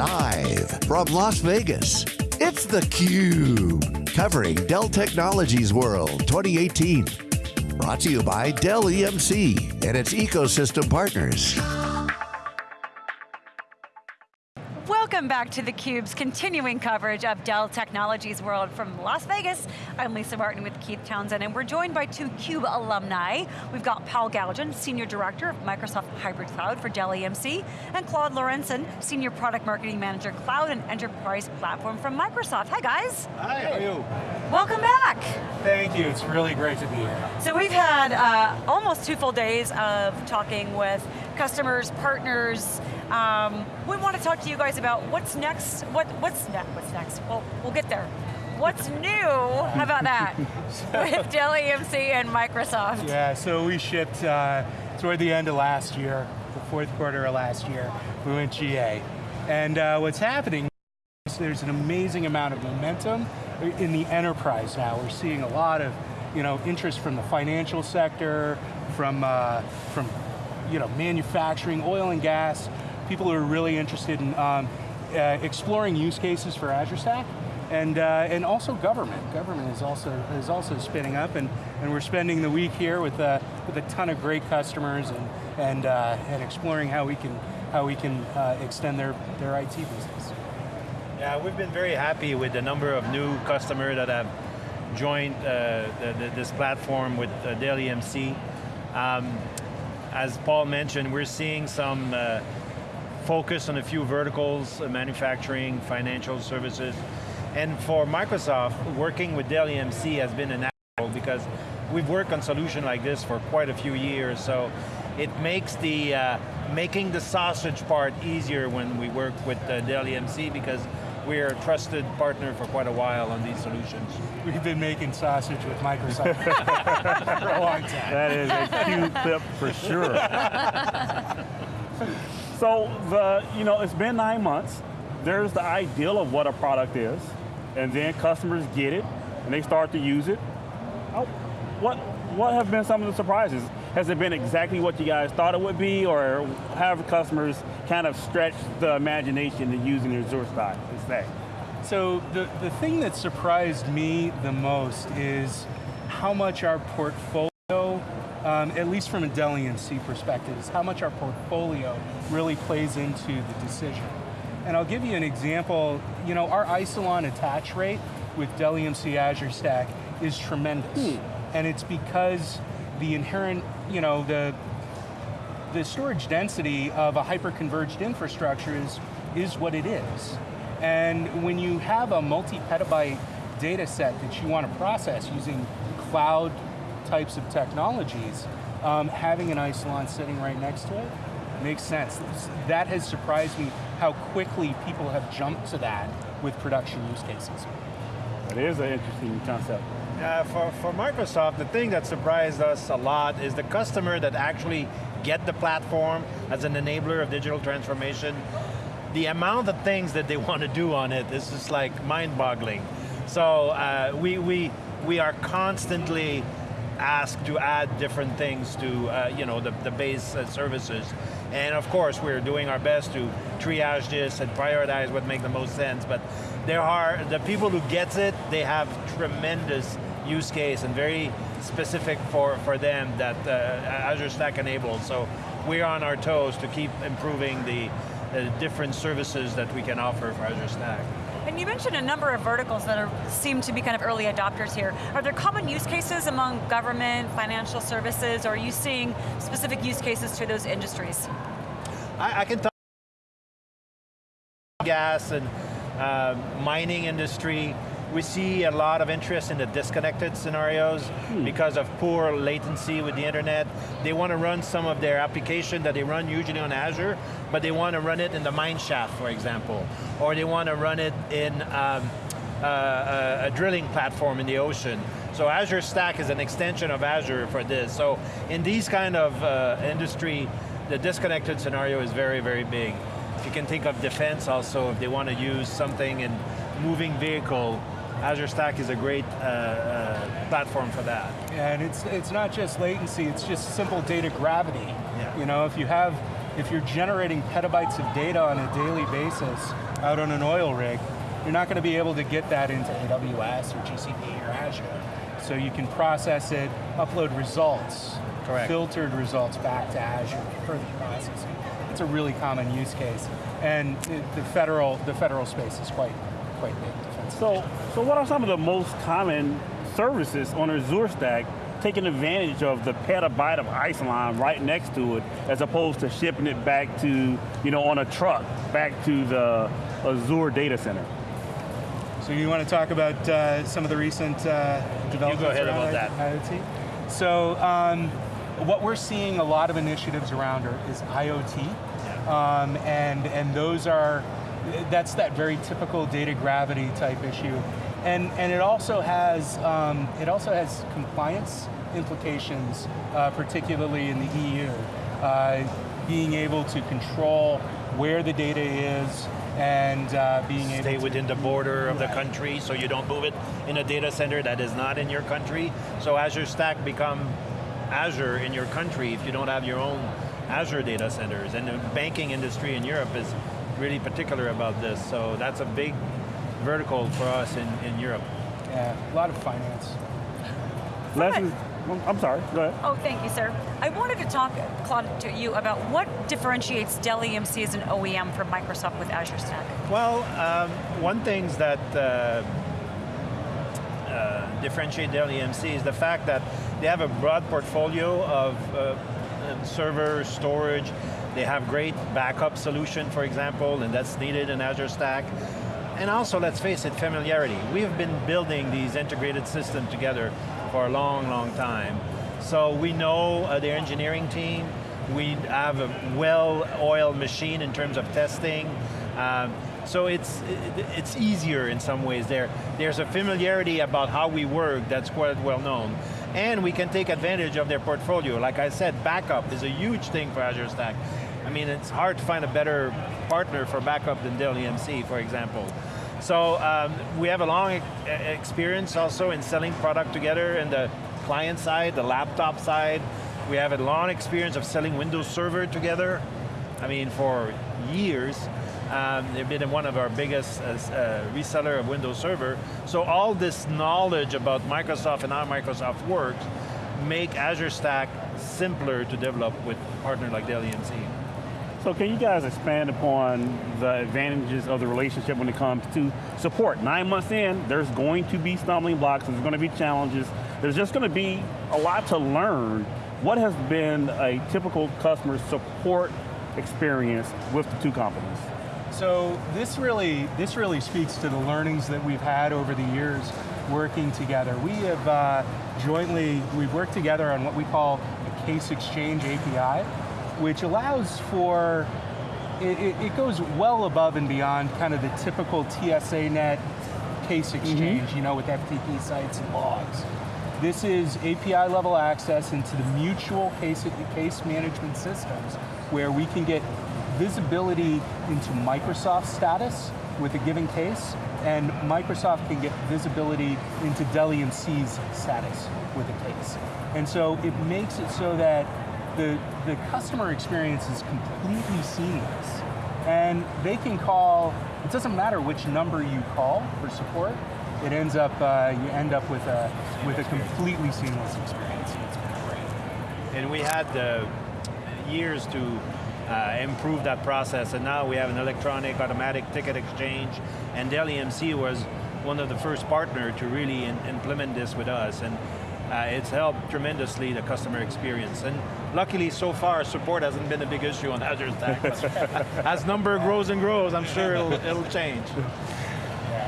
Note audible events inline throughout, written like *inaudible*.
Live from Las Vegas, it's theCUBE. Covering Dell Technologies World 2018. Brought to you by Dell EMC and its ecosystem partners. Welcome back to theCUBE's continuing coverage of Dell Technologies World from Las Vegas. I'm Lisa Martin with Keith Townsend, and we're joined by two CUBE alumni. We've got Paul Galjan, Senior Director of Microsoft Hybrid Cloud for Dell EMC, and Claude Lorenson, Senior Product Marketing Manager, Cloud and Enterprise Platform from Microsoft. Hi guys. Hi, how are you? Welcome back. Thank you, it's really great to be here. So we've had uh, almost two full days of talking with customers, partners, um, we want to talk to you guys about what's next, what, what's, ne what's next, well, we'll get there. What's new, how about that, *laughs* with Dell EMC and Microsoft? Yeah, so we shipped uh, toward the end of last year, the fourth quarter of last year, we went GA. And uh, what's happening is there's an amazing amount of momentum in the enterprise now. We're seeing a lot of you know, interest from the financial sector, from, uh, from you know, manufacturing, oil and gas, people who are really interested in um, uh, exploring use cases for Azure Stack, and uh, and also government. Government is also is also spinning up, and and we're spending the week here with uh, with a ton of great customers and and uh, and exploring how we can how we can uh, extend their their IT business. Yeah, we've been very happy with the number of new customers that have joined uh, the, the, this platform with uh, Dell EMC. Um, as Paul mentioned, we're seeing some focus on a few verticals, uh, manufacturing, financial services. And for Microsoft, working with Dell EMC has been a natural because we've worked on solution like this for quite a few years, so it makes the, uh, making the sausage part easier when we work with uh, Dell EMC because we're a trusted partner for quite a while on these solutions. We've been making sausage with Microsoft *laughs* for a long time. That is a cute tip for sure. *laughs* So the, you know, it's been nine months. There's the ideal of what a product is, and then customers get it, and they start to use it. Oh, what, what have been some of the surprises? Has it been exactly what you guys thought it would be, or have customers kind of stretched the imagination in using Azure Stack instead? So the, the thing that surprised me the most is how much our portfolio um, at least from a Dell EMC perspective, is how much our portfolio really plays into the decision. And I'll give you an example, you know, our Isilon attach rate with Dell EMC Azure Stack is tremendous. Hmm. And it's because the inherent, you know, the, the storage density of a hyper-converged infrastructure is, is what it is. And when you have a multi-petabyte data set that you want to process using cloud types of technologies, um, having an Isilon sitting right next to it makes sense. That has surprised me how quickly people have jumped to that with production use cases. That is an interesting concept. Uh, for, for Microsoft, the thing that surprised us a lot is the customer that actually get the platform as an enabler of digital transformation, the amount of things that they *laughs* want to do on it is just like mind-boggling. So uh, we, we, we are constantly asked to add different things to uh, you know, the, the base uh, services. And of course, we're doing our best to triage this and prioritize what makes the most sense, but there are, the people who gets it, they have tremendous use case and very specific for, for them that uh, Azure Stack enables. So we're on our toes to keep improving the, the different services that we can offer for Azure Stack. And you mentioned a number of verticals that are, seem to be kind of early adopters here. Are there common use cases among government, financial services, or are you seeing specific use cases to those industries? I, I can talk gas and uh, mining industry, we see a lot of interest in the disconnected scenarios hmm. because of poor latency with the internet. They want to run some of their application that they run usually on Azure, but they want to run it in the mine shaft, for example. Or they want to run it in um, uh, a drilling platform in the ocean. So Azure Stack is an extension of Azure for this. So in these kind of uh, industry, the disconnected scenario is very, very big. If you can think of defense also, if they want to use something in moving vehicle, Azure Stack is a great uh, uh, platform for that. Yeah, and it's, it's not just latency, it's just simple data gravity. Yeah. You know, if you have if you're generating petabytes of data on a daily basis out on an oil rig, you're not going to be able to get that into AWS or GCP or Azure. So you can process it, upload results, Correct. filtered results back to Azure for further processing. It's a really common use case. And the federal, the federal space is quite, quite big. So, so what are some of the most common services on Azure Stack taking advantage of the petabyte of Isilon right next to it, as opposed to shipping it back to, you know, on a truck, back to the Azure data center? So you want to talk about uh, some of the recent uh, developments ahead around about I- IoT? So um, what we're seeing a lot of initiatives around are, is IoT, um, and and those are that's that very typical data gravity type issue, and and it also has um, it also has compliance implications, uh, particularly in the EU. Uh, being able to control where the data is and uh, being able Stay within the border of the country so you don't move it in a data center that is not in your country. So Azure Stack become Azure in your country if you don't have your own Azure data centers. And the banking industry in Europe is really particular about this. So that's a big vertical for us in, in Europe. Yeah, a lot of finance. Lessons, I'm sorry, go ahead. Oh, thank you, sir. I wanted to talk, Claude, to you about what differentiates Dell EMC as an OEM from Microsoft with Azure Stack. Well, um, one things that uh, uh, differentiate Dell EMC is the fact that they have a broad portfolio of uh, uh, server storage. They have great backup solution, for example, and that's needed in Azure Stack. And also, let's face it, familiarity. We've been building these integrated systems together for a long, long time. So we know uh, their engineering team, we have a well-oiled machine in terms of testing. Um, so it's, it's easier in some ways there. There's a familiarity about how we work that's quite well known. And we can take advantage of their portfolio. Like I said, backup is a huge thing for Azure Stack. I mean, it's hard to find a better partner for backup than Dell EMC, for example. So um, we have a long experience also in selling product together in the client side, the laptop side. We have a long experience of selling Windows Server together. I mean, for years. Um, they've been one of our biggest uh, uh, reseller of Windows Server. So all this knowledge about Microsoft and how Microsoft works make Azure Stack simpler to develop with partner like Dell EMC. So can you guys expand upon the advantages of the relationship when it comes to support? Nine months in, there's going to be stumbling blocks, there's going to be challenges, there's just going to be a lot to learn. What has been a typical customer support experience with the two companies? So this really, this really speaks to the learnings that we've had over the years working together. We have uh, jointly, we've worked together on what we call a case exchange API, which allows for, it, it, it goes well above and beyond kind of the typical TSANet case exchange, you know, with FTP sites and logs. This is API level access into the mutual case, case management systems where we can get visibility into Microsoft status with a given case, and Microsoft can get visibility into Dell EMC's status with a case. And so it makes it so that the, the customer experience is completely seamless. And they can call, it doesn't matter which number you call for support, it ends up, uh, you end up with a, with a completely seamless experience. Great. And we had the years to uh, improve that process, and now we have an electronic automatic ticket exchange, and Dell EMC was one of the first partner to really in- implement this with us, and uh, it's helped tremendously the customer experience. And luckily, so far, support hasn't been a big issue on *laughs* Azure Stack. *laughs* As number grows and grows, I'm sure it'll, it'll change.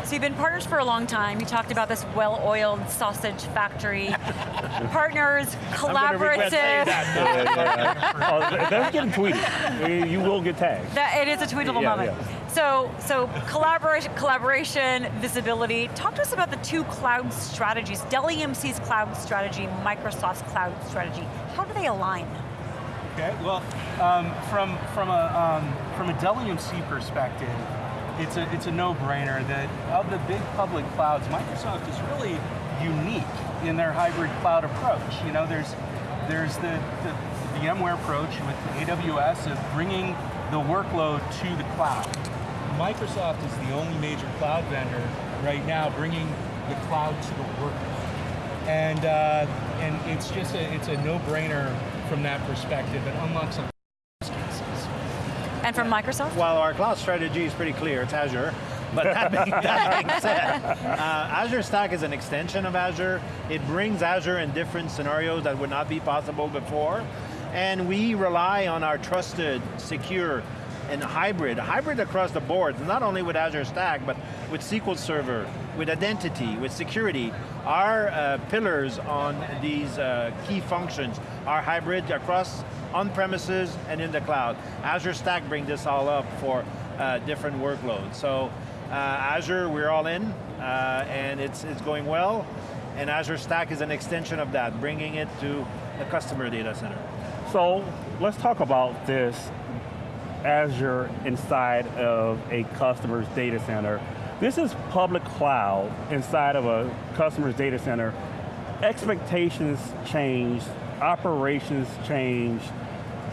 So you've been partners for a long time. You talked about this well-oiled sausage factory. *laughs* Partners, I'm gonna regret saying collaborative. *laughs* that. oh, that's getting tweeted. You will get tagged. That, it is a tweetable Yeah, moment. yeah. So, so collaboration, collaboration, visibility. Talk to us about the two cloud strategies, Dell EMC's cloud strategy, Microsoft's cloud strategy. How do they align? Okay, well, um, from, from, a, um, from a Dell EMC perspective, it's a, it's a no-brainer that of the big public clouds, Microsoft is really unique in their hybrid cloud approach. You know, there's, there's the, the, VMware approach with AWS of bringing the workload to the cloud. Microsoft is the only major cloud vendor right now bringing the cloud to the workload. And, uh, and it's just a, it's a no-brainer from that perspective. It unlocks cases. And from Microsoft? Well, our cloud strategy is pretty clear, it's Azure. But that being, *laughs* that being said, uh, Azure Stack is an extension of Azure. It brings Azure in different scenarios that would not be possible before. And we rely on our trusted, secure, and hybrid, hybrid across the board, not only with Azure Stack, but with SQL Server, with identity, with security. Our uh, pillars on these uh, key functions are hybrid across on-premises and in the cloud. Azure Stack brings this all up for uh, different workloads. So uh, Azure, we're all in, uh, and it's, it's going well, and Azure Stack is an extension of that, bringing it to the customer data center. So let's talk about this Azure inside of a customer's data center. This is public cloud inside of a customer's data center. Expectations change, operations change,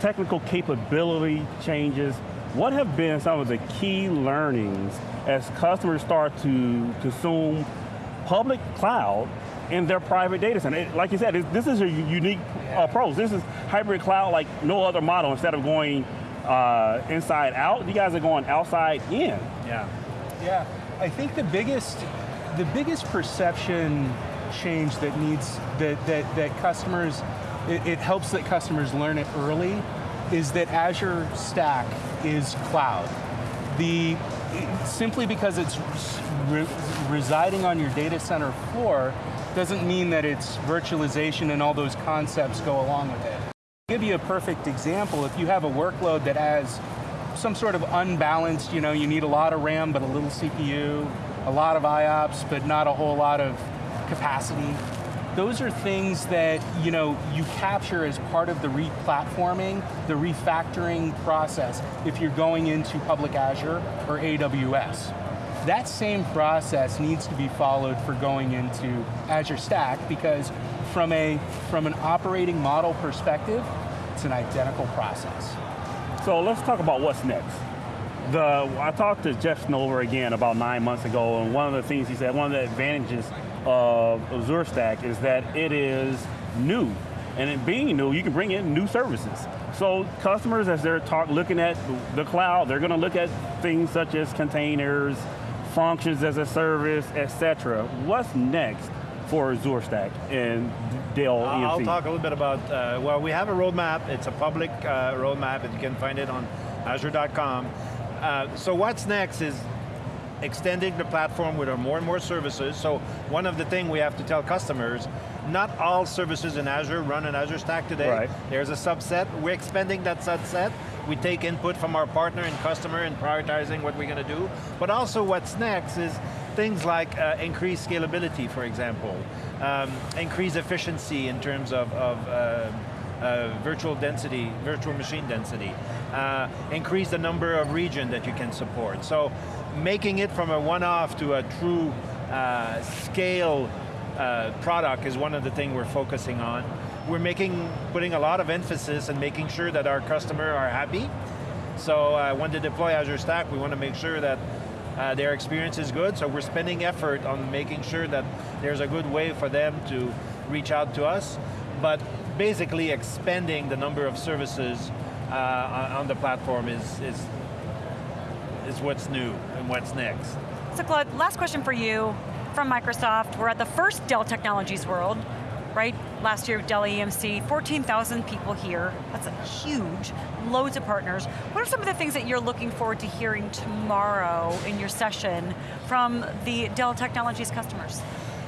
technical capability changes. What have been some of the key learnings as customers start to consume public cloud in their private data center? Like you said, this is a unique approach. This is hybrid cloud like no other model. Instead of going uh, inside out, you guys are going outside in. Yeah. Yeah, I think the biggest, the biggest perception change that needs, that, that, that customers, it, it helps that customers learn it early, is that Azure Stack is cloud. The, simply because it's re residing on your data center floor doesn't mean that it's virtualization and all those concepts go along with it. Give you a perfect example. If you have a workload that has some sort of unbalanced, you know, you need a lot of RAM but a little CPU, a lot of IOPS but not a whole lot of capacity. Those are things that you know you capture as part of the replatforming, the refactoring process if you're going into public Azure or AWS. That same process needs to be followed for going into Azure Stack because from, a, from an operating model perspective, it's an identical process. So let's talk about what's next. The, I talked to Jeff Snover again about nine months ago, and one of the things he said, one of the advantages of Azure Stack is that it is new. And it being new, you can bring in new services. So customers, as they're talk, looking at the cloud, they're going to look at things such as containers, functions as a service, etc. What's next for Azure Stack and Dell EMC? I'll talk a little bit about, uh, well, we have a roadmap. It's a public uh, roadmap, and you can find it on azure.com. Uh, so what's next is extending the platform with our more and more services. So one of the things we have to tell customers, not all services in Azure run in Azure Stack today. Right. There's a subset, we're expanding that subset. We take input from our partner and customer in prioritizing what we're going to do. But also what's next is things like uh, increased scalability, for example. Um, increased efficiency in terms of, of uh, uh, virtual density, virtual machine density. Uh, increase the number of region that you can support. So making it from a one-off to a true uh, scale uh, product is one of the things we're focusing on. We're making, putting a lot of emphasis and making sure that our customer are happy. So when they deploy Azure Stack, we want to make sure that uh, their experience is good, so we're spending effort on making sure that there's a good way for them to reach out to us, but basically expanding the number of services uh, on the platform is, is, is what's new and what's next. So Claude, last question for you from Microsoft. We're at the first Dell Technologies World, right? Last year, Dell EMC, 14,000 people here. That's a huge, loads of partners. What are some of the things that you're looking forward to hearing tomorrow in your session from the Dell Technologies customers?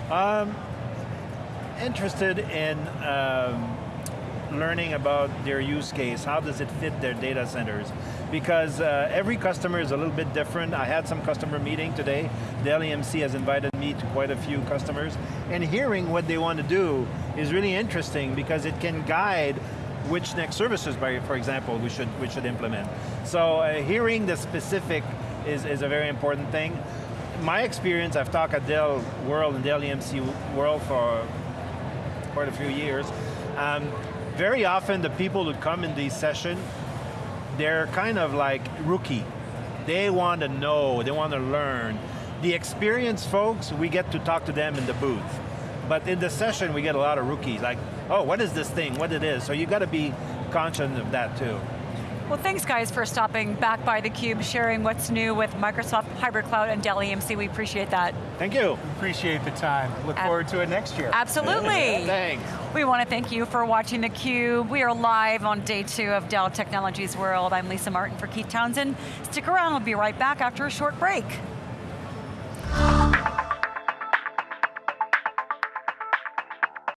Um, interested in um, learning about their use case, how does it fit their data centers? Because uh, every customer is a little bit different. I had some customer meeting today. Dell EMC has invited me to quite a few customers, and hearing what they want to do is really interesting because it can guide which next services, by, for example, we should, we should implement. So uh, hearing the specific is, is a very important thing. My experience, I've talked at Dell World and Dell EMC World for quite a few years. Um, very often the people who come in these sessions, they're kind of like rookie. They want to know, they want to learn. The experienced folks, we get to talk to them in the booth. But in the session, we get a lot of rookies, like, oh, what is this thing, what it is? So you got to be conscious of that too. Well, thanks guys for stopping back by theCUBE, sharing what's new with Microsoft Hybrid Cloud and Dell EMC. We appreciate that. Thank you. Appreciate the time. Look Ab forward to it next year. Absolutely. Thanks. We want to thank you for watching theCUBE. We are live on day two of Dell Technologies World. I'm Lisa Martin for Keith Townsend. Stick around, we'll be right back after a short break.